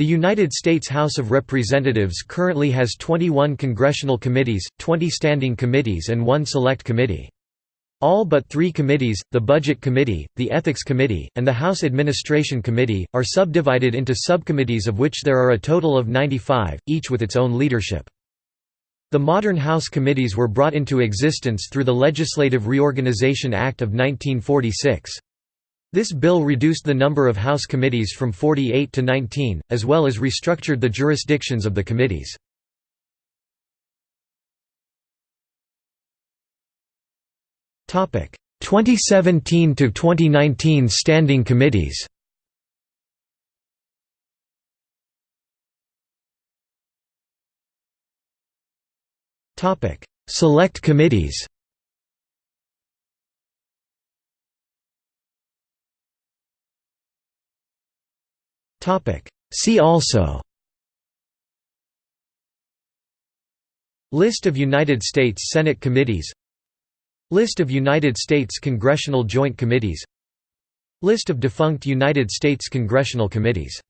The United States House of Representatives currently has 21 congressional committees, 20 standing committees and one select committee. All but three committees, the Budget Committee, the Ethics Committee, and the House Administration Committee, are subdivided into subcommittees of which there are a total of 95, each with its own leadership. The modern House committees were brought into existence through the Legislative Reorganization Act of 1946. This bill reduced the number of House committees from 48 to 19, as well as restructured the jurisdictions of the committees. Topic 2017 to 2019 standing committees. Topic Select committees. Topic. See also. List of United States Senate committees. List of United States Congressional Joint Committees. List of defunct United States congressional committees